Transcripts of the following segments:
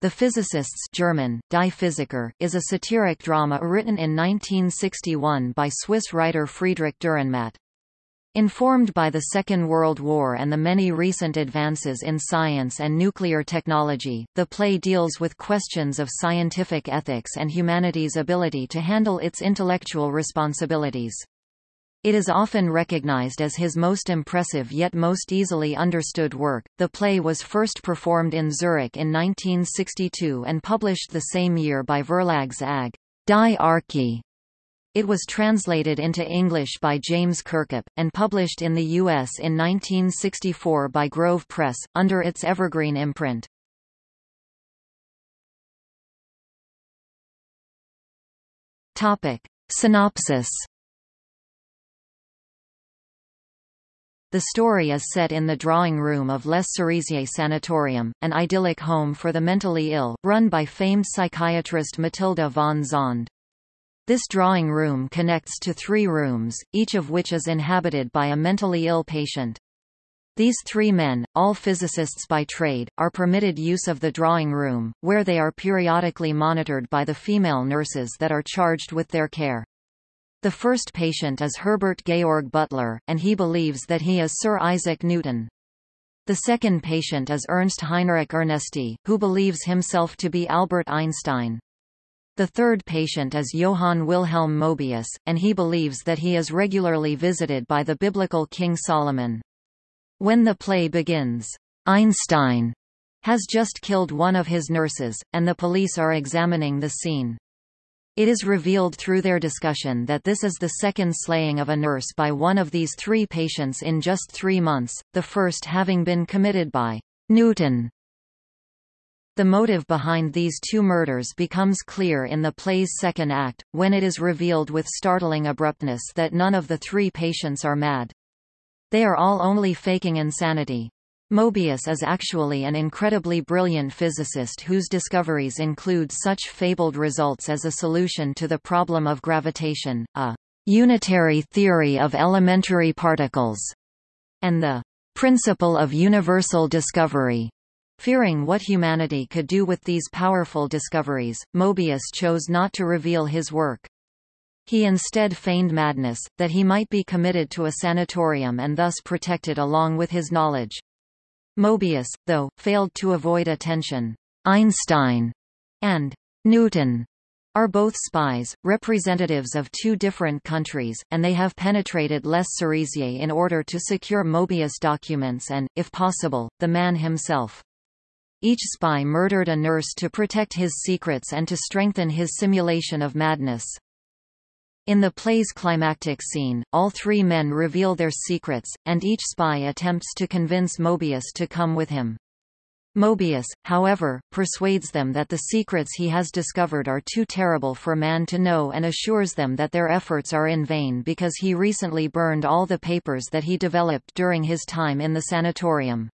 The Physicists German, Die Physiker, is a satiric drama written in 1961 by Swiss writer Friedrich Dürrenmatt. Informed by the Second World War and the many recent advances in science and nuclear technology, the play deals with questions of scientific ethics and humanity's ability to handle its intellectual responsibilities. It is often recognized as his most impressive yet most easily understood work. The play was first performed in Zurich in 1962 and published the same year by Verlags AG. Die Arche. It was translated into English by James Kirkup, and published in the U.S. in 1964 by Grove Press, under its Evergreen imprint. Topic. Synopsis The story is set in the drawing room of Les Cerisiers Sanatorium, an idyllic home for the mentally ill, run by famed psychiatrist Matilda von Zahnd. This drawing room connects to three rooms, each of which is inhabited by a mentally ill patient. These three men, all physicists by trade, are permitted use of the drawing room, where they are periodically monitored by the female nurses that are charged with their care. The first patient is Herbert Georg Beutler, and he believes that he is Sir Isaac Newton. The second patient is Ernst Heinrich Ernesti, who believes himself to be Albert Einstein. The third patient is Johann Wilhelm Mobius, and he believes that he is regularly visited by the biblical King Solomon. When the play begins, Einstein has just killed one of his nurses, and the police are examining the scene. It is revealed through their discussion that this is the second slaying of a nurse by one of these three patients in just three months, the first having been committed by Newton. The motive behind these two murders becomes clear in the play's second act, when it is revealed with startling abruptness that none of the three patients are mad. They are all only faking insanity. Mobius is actually an incredibly brilliant physicist whose discoveries include such fabled results as a solution to the problem of gravitation, a unitary theory of elementary particles, and the principle of universal discovery. Fearing what humanity could do with these powerful discoveries, Mobius chose not to reveal his work. He instead feigned madness, that he might be committed to a sanatorium and thus protected along with his knowledge. Mobius, though, failed to avoid attention. Einstein and Newton are both spies, representatives of two different countries, and they have penetrated Les Cerisiers in order to secure Mobius documents and, if possible, the man himself. Each spy murdered a nurse to protect his secrets and to strengthen his simulation of madness. In the play's climactic scene, all three men reveal their secrets, and each spy attempts to convince Mobius to come with him. Mobius, however, persuades them that the secrets he has discovered are too terrible for man to know and assures them that their efforts are in vain because he recently burned all the papers that he developed during his time in the sanatorium.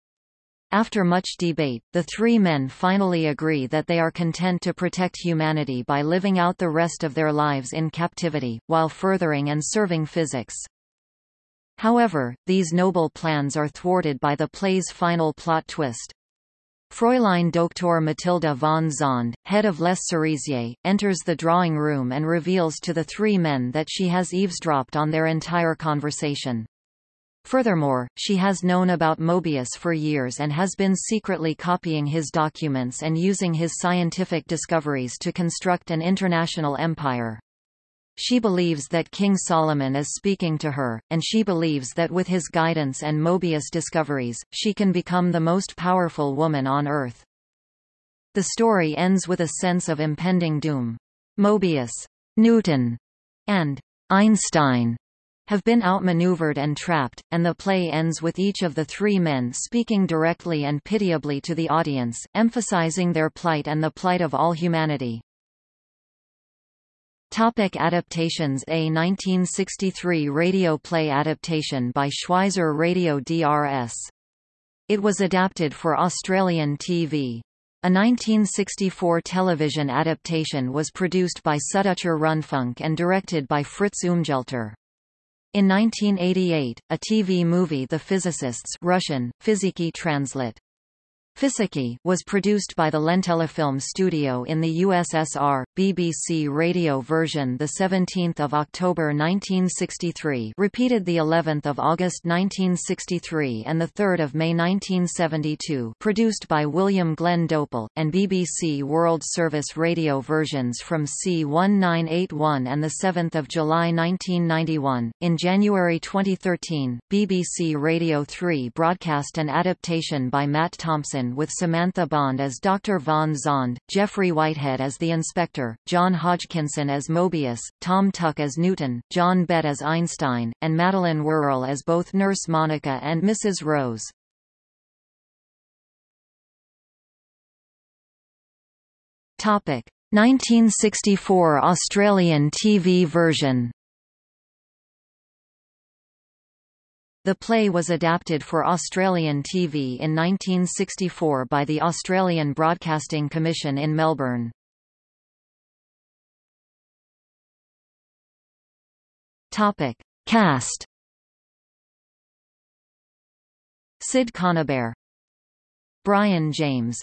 After much debate, the three men finally agree that they are content to protect humanity by living out the rest of their lives in captivity, while furthering and serving physics. However, these noble plans are thwarted by the play's final plot twist. Fräulein Dr. Matilda von Zahnd, head of Les Cerisiers, enters the drawing room and reveals to the three men that she has eavesdropped on their entire conversation. Furthermore, she has known about Mobius for years and has been secretly copying his documents and using his scientific discoveries to construct an international empire. She believes that King Solomon is speaking to her, and she believes that with his guidance and Mobius discoveries, she can become the most powerful woman on Earth. The story ends with a sense of impending doom. Mobius, Newton, and Einstein have been outmaneuvered and trapped, and the play ends with each of the three men speaking directly and pitiably to the audience, emphasizing their plight and the plight of all humanity. Topic adaptations A 1963 radio play adaptation by Schweizer Radio DRS. It was adapted for Australian TV. A 1964 television adaptation was produced by Süddeutscher Rundfunk and directed by Fritz Umgelter. In 1988, a TV movie The Physicists Russian, Fiziki Translate Physici was produced by the Lentelefilm studio in the USSR, BBC radio version the 17th of October 1963, repeated the 11th of August 1963 and the 3rd of May 1972, produced by William Glenn Dopel, and BBC World Service radio versions from C1981 and the 7th of July 1991. In January 2013, BBC Radio 3 broadcast an adaptation by Matt Thompson with Samantha Bond as Dr. Von Zahnd, Geoffrey Whitehead as the Inspector, John Hodgkinson as Mobius, Tom Tuck as Newton, John Bett as Einstein, and Madeleine Worrall as both Nurse Monica and Mrs. Rose. Topic: 1964 Australian TV version The play was adapted for Australian TV in 1964 by the Australian Broadcasting Commission in Melbourne. Topic: Cast. Sid Conibear, Brian James,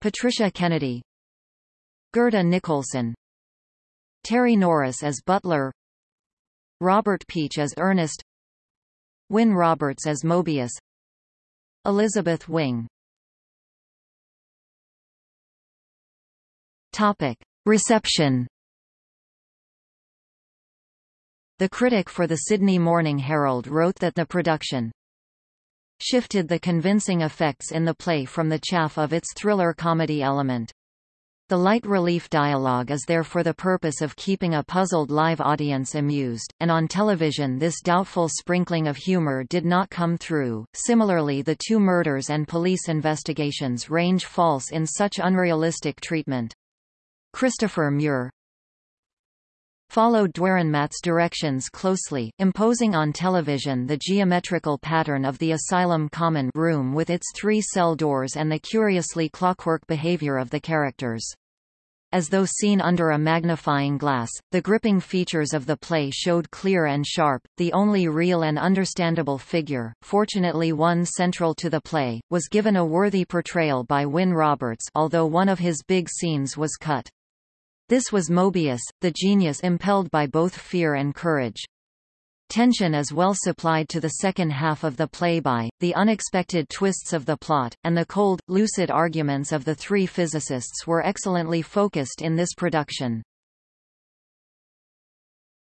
Patricia Kennedy, Gerda Nicholson, Terry Norris as Beutler, Robert Peach as Ernest, Wynn Roberts as Mobius Elizabeth Wing Topic. Reception The critic for the Sydney Morning Herald wrote that the production shifted the convincing effects in the play from the chaff of its thriller comedy element. The light relief dialogue is there for the purpose of keeping a puzzled live audience amused, and on television this doubtful sprinkling of humor did not come through. Similarly the two murders and police investigations range false in such unrealistic treatment. Christopher Muir followed Dürrenmatt's directions closely, imposing on television the geometrical pattern of the asylum common room with its three cell doors and the curiously clockwork behavior of the characters. As though seen under a magnifying glass, the gripping features of the play showed clear and sharp. The only real and understandable figure, fortunately one central to the play, was given a worthy portrayal by Wynn Roberts although one of his big scenes was cut. This was Mobius, the genius impelled by both fear and courage. Tension is well supplied to the second half of the play by, the unexpected twists of the plot, and the cold, lucid arguments of the three physicists were excellently focused in this production.